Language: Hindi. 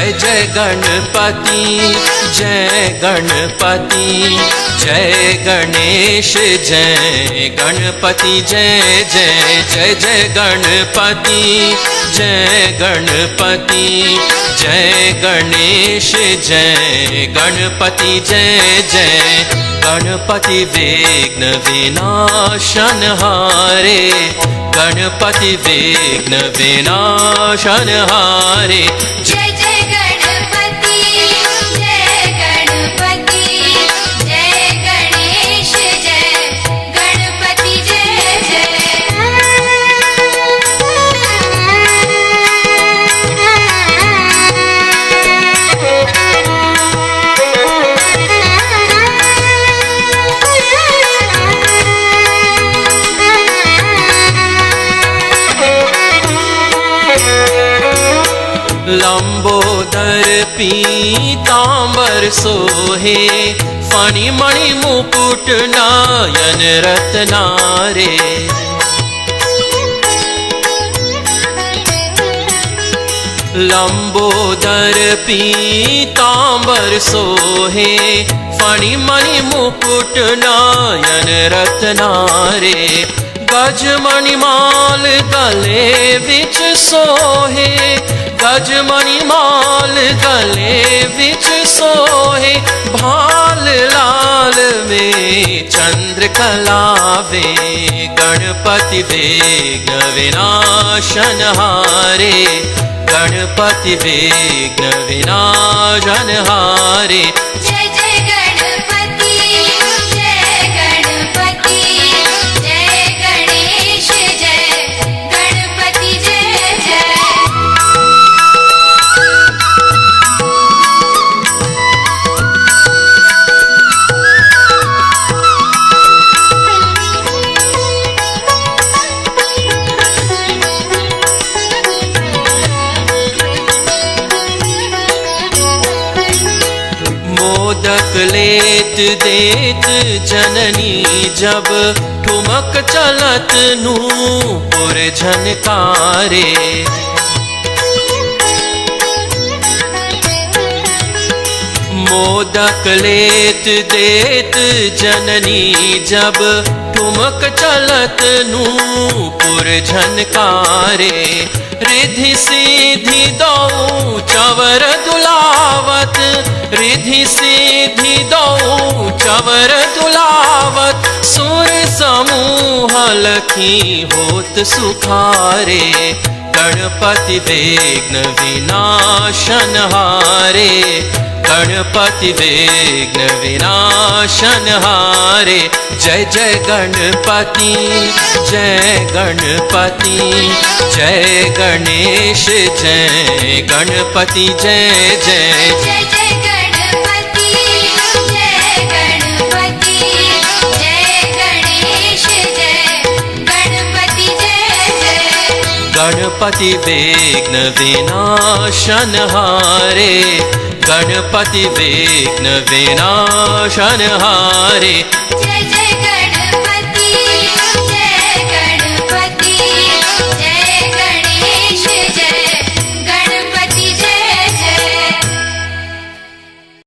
जय जय गणपति जय गणपति, जय गणेश, जय गणपति, जय जय जय जय गणपति जय गणपति, जय गणेश, जय गणपति, जय जय गणपति विघ्न विनाशन हारे, गणपति विघ्न विनाशन हारे। जय जय लम्बोदर पीताम्बर सोहे फणिमणि मुकुट मुपुट रत्नारे लम्बोदर पीताम्बर सोहे फणिमणि मुकुट मुपुट रत्नारे गजमणिमाल गले विच सोहे जमणि मल गले विोहे भाले चन्द्रकला वे गणपति वे वेगविनाशन्हारे गणपति वे वेगविनाशनहारे मोदक लेत देत जननी जब ठुमक चलत नूपुर झनकारे। मोदक लेत देत जननी जब ठुमक चलत नूपुर झनकारे रिधि सीधी दो चवर दुलावत। रिधि दो चवर दुलावत। सुर समूह लखी होत सुखारे गणपति विघ्न विनाशन हारे गणपति विघ्न विनाशन हारे। जय जय गणपति जय गणपति जय गणेश जय गणपति जय जय। जय जय गणपति जय गणपति जय गणेश जय गणपति जय जय। गणपति विघ्न विनाशन हारे। गणपति गणपतिविग्न विनाशनहारे।